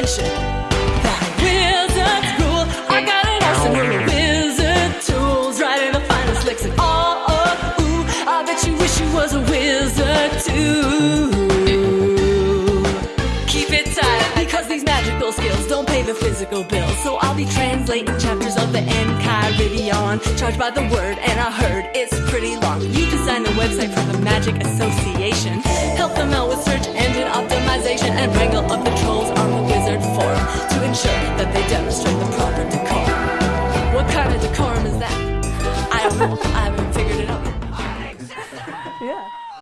that wizard's rule. I got an arsenal of wizard tools, writing the finest licks and all. Oh, ooh, I bet you wish you was a wizard too. Keep it tight because these magical skills don't pay the physical bills. So I'll be translating chapters of the Enchiridion, charged by the word, and I heard it's pretty long. You designed the website for the Magic Association, decorum is that? I haven't, I haven't figured it out yet. yeah.